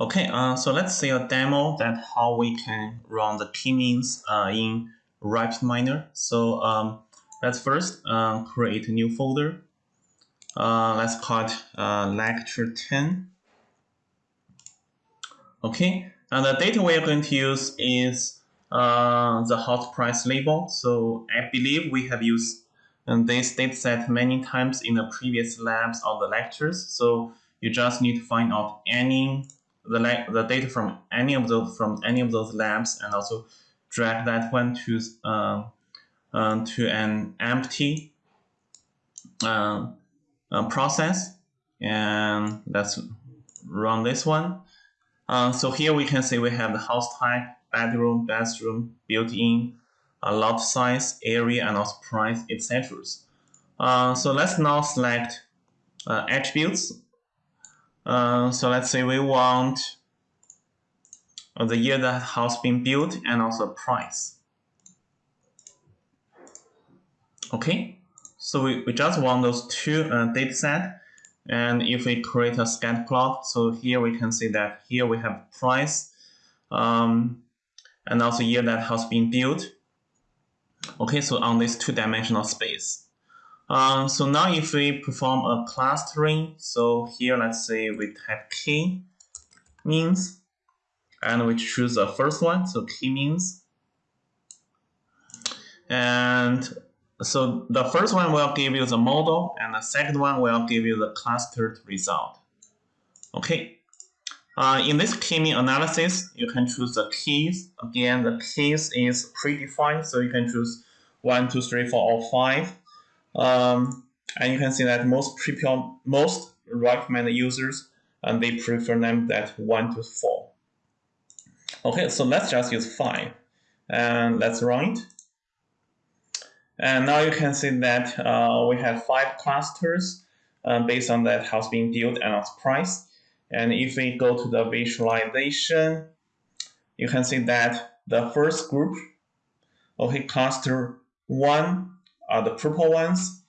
Okay, uh, so let's see a demo that how we can run the k-means uh, in RapidMiner. So um, let's first uh, create a new folder. Uh, let's call it uh, lecture 10. Okay, and the data we are going to use is uh, the hot price label. So I believe we have used this dataset many times in the previous labs or the lectures. So you just need to find out any the, the data from any of those from any of those labs and also drag that one to uh, uh, to an empty uh, uh process and let's run this one. Uh, so here we can see we have the house type, bedroom, bathroom, built-in, a lot size, area, and also price, etc. Uh, so let's now select attributes uh, so let's say we want the year that house been built and also price. Okay, so we, we just want those two uh, data set. And if we create a scatter plot, so here we can see that here we have price um, and also year that house been built. Okay, so on this two-dimensional space. Um, so now if we perform a clustering, so here let's say we type k means, and we choose the first one, so k means. And so the first one will give you the model, and the second one will give you the clustered result. Okay. Uh, in this k-mean analysis, you can choose the keys. Again, the keys is predefined, so you can choose 1, 2, 3, 4, or 5. Um, and you can see that most people, most recommend users, and they prefer them that one to four. Okay, so let's just use five, and let's run it. And now you can see that uh, we have five clusters uh, based on that house being built and its price. And if we go to the visualization, you can see that the first group, okay, cluster one are the purple ones,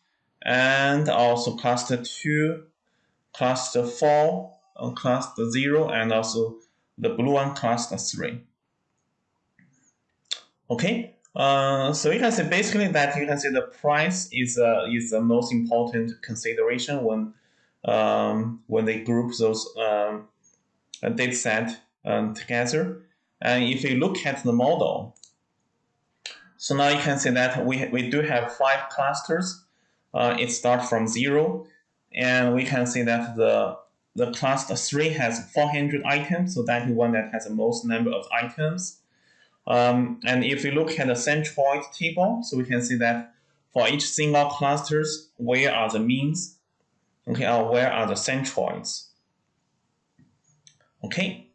and also cluster 2, cluster 4, uh, cluster 0, and also the blue one, cluster 3. Okay, uh, so you can see basically that you can see the price is uh, is the most important consideration when um, when they group those um, data set um, together. And if you look at the model, so now you can see that we, we do have five clusters. Uh, it starts from zero. And we can see that the, the cluster three has 400 items. So that is one that has the most number of items. Um, and if we look at the centroid table, so we can see that for each single clusters, where are the means? Okay, or where are the centroids? Okay.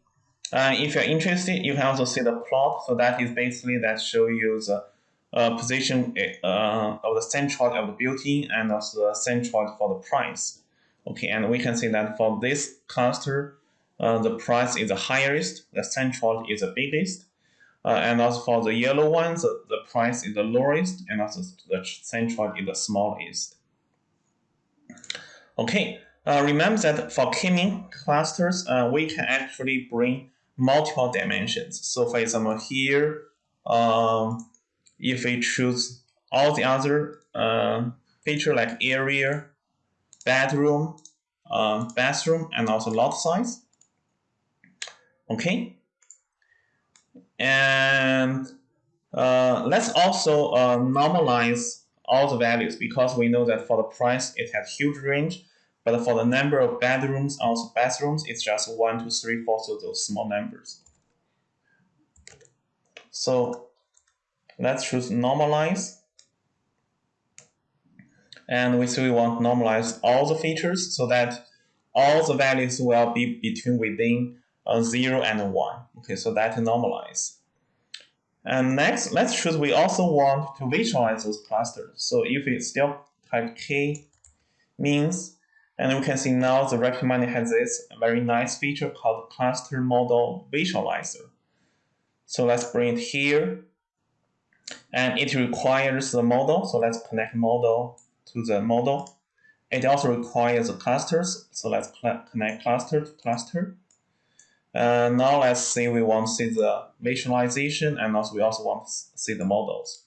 Uh, if you're interested, you can also see the plot. So that is basically that show you the uh, position uh, of the centroid of the building and also the centroid for the price. Okay, and we can see that for this cluster, uh, the price is the highest, the centroid is the biggest. Uh, and also for the yellow ones, the, the price is the lowest, and also the centroid is the smallest. Okay, uh, remember that for k-mean clusters, uh, we can actually bring multiple dimensions. So for example, here, um, if we choose all the other uh, feature like area, bedroom, uh, bathroom, and also lot size. Okay. And uh, let's also uh, normalize all the values because we know that for the price it has huge range, but for the number of bedrooms, also bathrooms, it's just one, two, three, four, so those small numbers. So let's choose normalize. And we say we want to normalize all the features so that all the values will be between within uh, 0 and 1. Okay, so that normalize. And next, let's choose we also want to visualize those clusters. So if we still type k means, and we can see now the RapidMiner has this very nice feature called cluster model visualizer. So let's bring it here and it requires the model. So let's connect model to the model. It also requires the clusters. So let's connect cluster to cluster. Uh, now let's say we want to see the visualization and also we also want to see the models.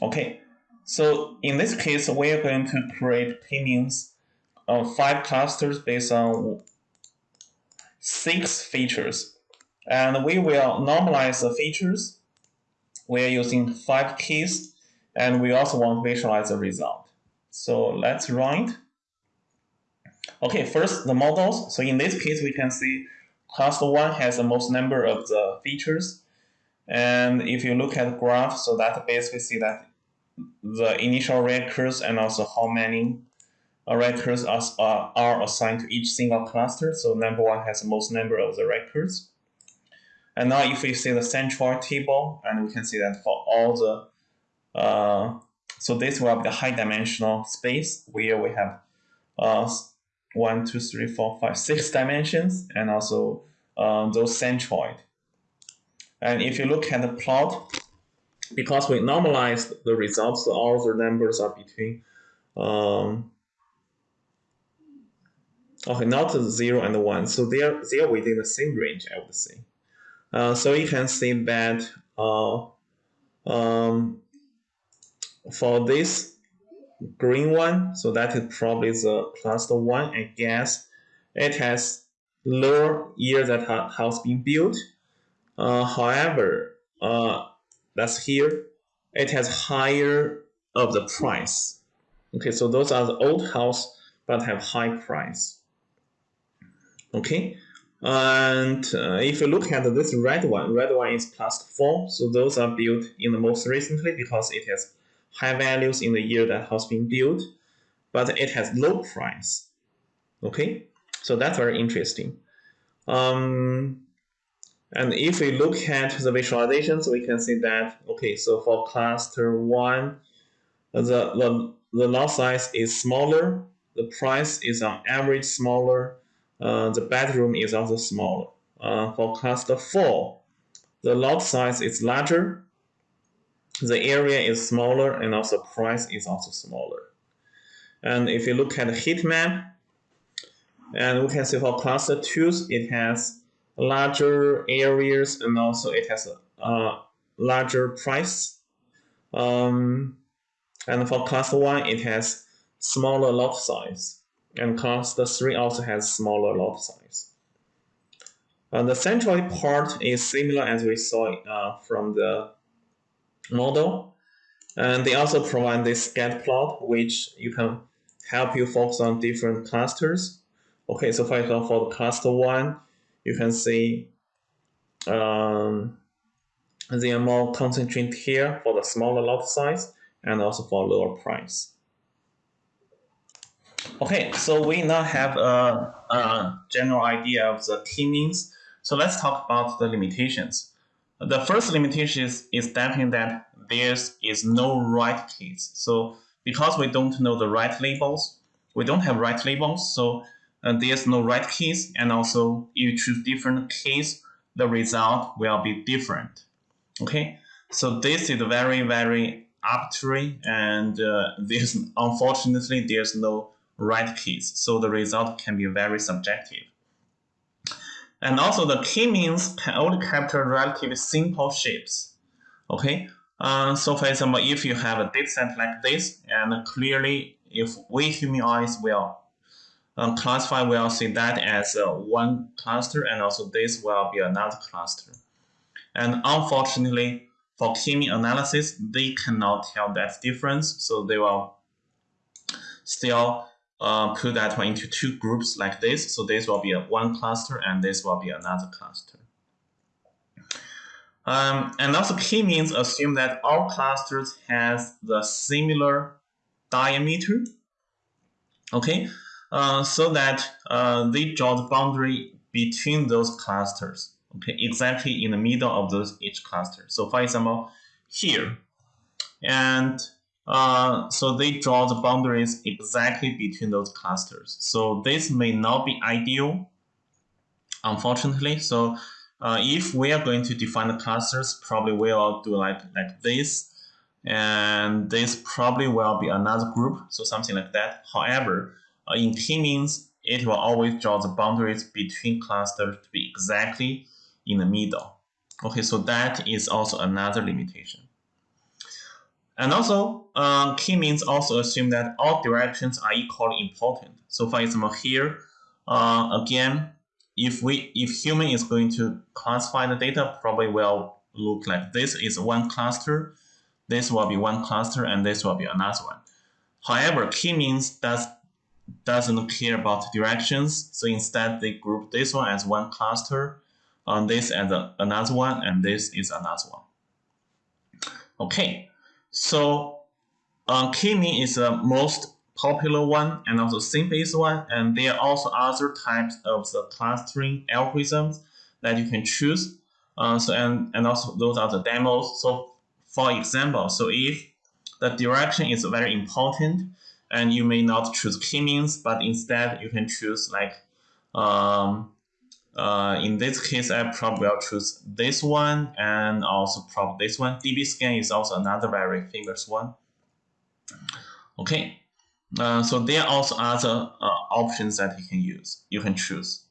Okay, so in this case, we are going to create k-means of five clusters based on six features. And we will normalize the features. We are using five keys, and we also want to visualize the result. So let's run it. Okay, first the models. So in this case, we can see cluster one has the most number of the features. And if you look at the graph, so that basically see that the initial records and also how many uh, records are, uh, are assigned to each single cluster. So number one has the most number of the records. And now if we see the centroid table, and we can see that for all the, uh, so this will be the high dimensional space where we have uh, one, two, three, four, five, six dimensions, and also uh, those centroid. And if you look at the plot, because we normalized the results, all the numbers are between, um, okay, not zero and one, so they're they're within the same range, I would say. Uh, so you can see that uh, um, for this green one, so that is probably the cluster one, I guess. It has lower year that ha has been built. Uh, however, uh, that's here. It has higher of the price. Okay, so those are the old house but have high price. Okay, and uh, if you look at this red one, red one is plus four. So those are built in the most recently because it has high values in the year that has been built, but it has low price. Okay, so that's very interesting. Um, and if we look at the visualizations, we can see that, okay, so for cluster one, the, the, the lot size is smaller, the price is on average smaller, uh, the bedroom is also smaller. Uh, for cluster four, the lot size is larger, the area is smaller, and also price is also smaller. And if you look at the heat map, and we can see for cluster two, it has larger areas and also it has a, a larger price. Um, and for class 1, it has smaller lot size. And class 3 also has smaller lot size. And the central part is similar as we saw uh, from the model. And they also provide this scatter plot, which you can help you focus on different clusters. Okay, so for example, for the cluster 1, you can see um, they are more concentrated here for the smaller lot size and also for lower price. Okay, so we now have a, a general idea of the k-means. So let's talk about the limitations. The first limitation is, is definitely that there is no right case. So because we don't know the right labels, we don't have right labels, so uh, there's no right case, and also if you choose different case, the result will be different. Okay, so this is very very arbitrary, and uh, there's unfortunately there's no right keys. so the result can be very subjective. And also the key means can only capture relatively simple shapes. Okay, uh, so for example, if you have a dataset like this, and clearly if we human eyes will um, classify will see that as uh, one cluster and also this will be another cluster. And unfortunately, for k-mean analysis, they cannot tell that difference, so they will still uh, put that one into two groups like this. So this will be a one cluster and this will be another cluster. Um, and also k-means assume that all clusters has the similar diameter. Okay, uh, so that uh, they draw the boundary between those clusters. Okay, exactly in the middle of those each cluster. So for example, here, and uh, so they draw the boundaries exactly between those clusters. So this may not be ideal, unfortunately. So uh, if we are going to define the clusters, probably we'll do like like this, and this probably will be another group, so something like that. However, uh, in k-means, it will always draw the boundaries between clusters to be exactly in the middle. Okay, so that is also another limitation. And also, uh, k-means also assume that all directions are equally important. So for example, here, uh, again, if we if human is going to classify the data, probably will look like this is one cluster, this will be one cluster, and this will be another one. However, k-means does doesn't care about directions, so instead they group this one as one cluster, on this as a, another one, and this is another one. Okay, so uh, k-mean is the most popular one and also simplest one, and there are also other types of the clustering algorithms that you can choose. Uh, so and, and also those are the demos. So for example, so if the direction is very important, and you may not choose k-means, but instead you can choose like um, uh, in this case, I probably will choose this one and also probably this one. DBScan is also another very famous one. Okay, uh, so there are also other uh, options that you can use, you can choose.